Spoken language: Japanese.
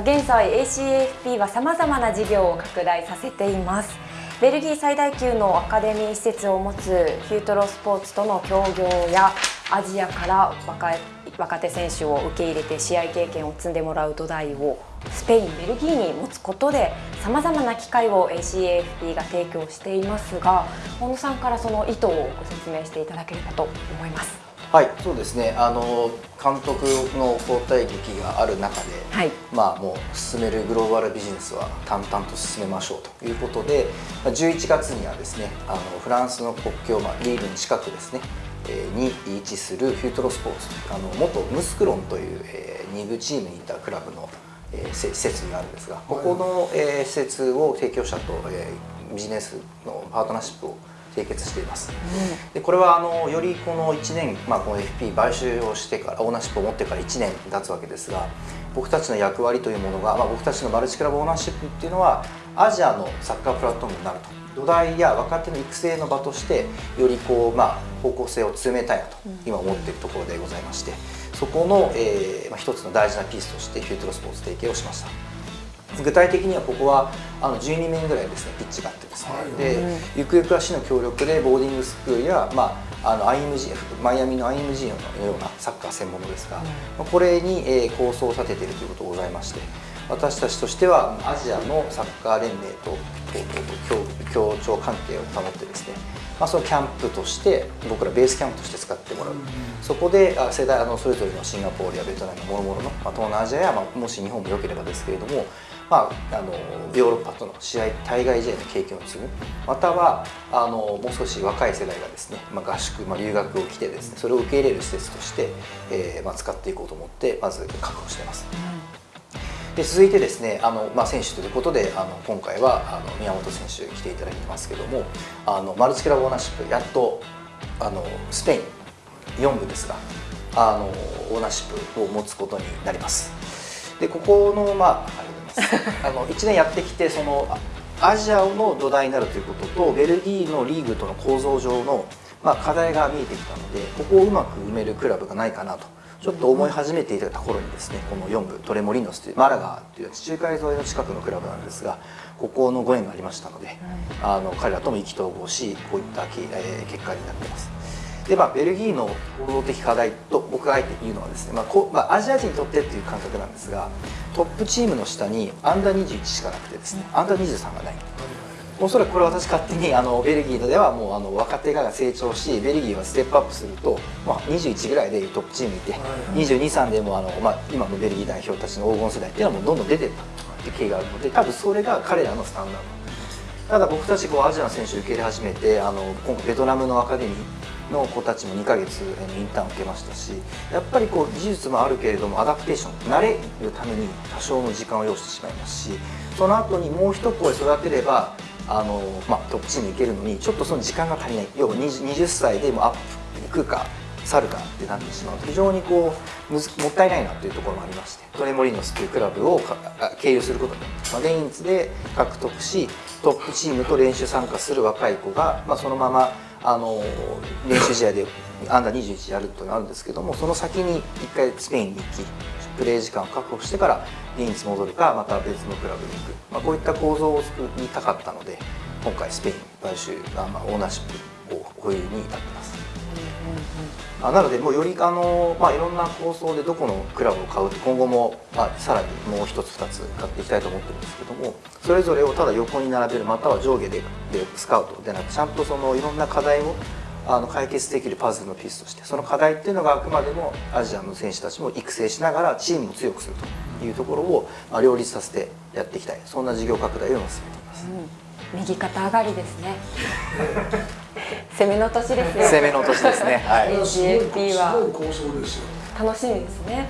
現在 ACAFP はさまざまな事業を拡大させていますベルギー最大級のアカデミー施設を持つフュートロスポーツとの協業やアジアから若手選手を受け入れて試合経験を積んでもらう土台をスペイン、ベルギーに持つことでさまざまな機会を ACAFP が提供していますが本野さんからその意図をご説明していただければと思います。はいそうですね。あの監督の交代劇がある中で、はい、まあもう進めるグローバルビジネスは淡々と進めましょうということで11月にはですねあのフランスの国境、まあ、リーグに近くですねに位置するフュートロスポーツあの元ムスクロンという、えー、2部チームにいたクラブの、えー、施設があるんですがここの、えー、施設を提供者と、えー、ビジネスのパートナーシップを締結しています、うん、でこれはあのよりこの1年、まあ、この FP 買収をしてからオーナーシップを持ってから1年経つわけですが僕たちの役割というものが、まあ、僕たちのマルチクラブオーナーシップっていうのはアジアのサッカープラットフォームになると。土台や若手の育成の場としてよりこう、まあ、方向性を詰めたいなと今思っているところでございましてそこの、えーまあ、一つの大事なピースとしてフュートロスポーツ提携をしました。具体的にはここはあの12面ぐらいですねピッチがあってですね、はい、でゆくゆくは市の協力でボーディングスクールや、まあ、あの IMG マイアミの IMG のようなサッカー専門のですが、うん、これに、えー、構想を立てているということがございまして私たちとしてはアジアのサッカー連盟と協調関係を保ってですねまあ、そのキャンプとして僕らベースキャンプとして使ってもらう、うん、そこであ世代あのそれぞれのシンガポールやベトナムもろもろの、まあ、東南アジアや、まあ、もし日本も良ければですけれどもまあ、あのヨーロッパとの試合対外試合の経験を積む。またはあのもう少し若い世代がですね、まあ、合宿、まあ、留学を来てですねそれを受け入れる施設として、えーまあ、使っていこうと思ってまず確保しています。で続いてですねあの、まあ、選手ということであの今回はあの宮本選手来ていただいてますけどもあのマルチクラブオーナーシップやっとあのスペイン4部ですがあのオーナーシップを持つことになります。でここの、まああの1年やってきてそのアジアの土台になるということとベルギーのリーグとの構造上の、まあ、課題が見えてきたのでここをうまく埋めるクラブがないかなとちょっと思い始めていたところにですねこの4部トレモリノスというマラガという地中海沿いの近くのクラブなんですがここのご縁がありましたので、あの彼らとも意気投合しこういった、え結果になっています。でまあ、ベルギーの構造的課題と僕があえて言うのはですね、まあこまあ、アジア人にとってっていう感覚なんですがトップチームの下にアンダー21しかなくてですねアンダー23がないおそらくこれ私勝手にあのベルギーではもうあの若手が成長しベルギーはステップアップすると、まあ、21ぐらいでトップチームいて223でもあの、まあ、今のベルギー代表たちの黄金世代っていうのはもうどんどん出てったっていう経緯があるので多分それが彼らのスタンダード。ただ僕たちこうアジアの選手を受け入れ始めてあの今回ベトナムのアカデミーの子たちも2ヶ月インターンを受けましたしやっぱりこう技術もあるけれどもアダプテーション慣れるために多少の時間を要してしまいますしその後にもう一声育てればあの、まあ、トップチームに行けるのにちょっとその時間が足りない。要は 20, 20歳でもアップ行くか去るかってなってしまうと非常にこうもったいないなというところもありましてトレモリノスというクラブを経由することで、まあ、レインズで獲得しトップチームと練習参加する若い子が、まあ、そのままあの練習試合でアンダー21やるというのがあるんですけどもその先に1回スペインに行きプレー時間を確保してから現地戻るかまた別のクラブに行く、まあ、こういった構造を作りたかったので今回スペイン買収が、まあ、オーナーシップを保有に至ってます。あなのでもうよりあの、まあ、いろんな構想でどこのクラブを買うと今後も、まあ、さらにもう一つ二つ買っていきたいと思ってるんですけどもそれぞれをただ横に並べるまたは上下ででスカウトでなくちゃんとそのいろんな課題をあの解決できるパズルのピースとしてその課題っていうのがあくまでもアジアの選手たちも育成しながらチームを強くするというところを、まあ、両立させてやっていきたい。そんな事業拡大を進めています、うん、右肩上がりですね。攻めの年ですね。攻めの年ですね。はい。GFP は。楽しみですね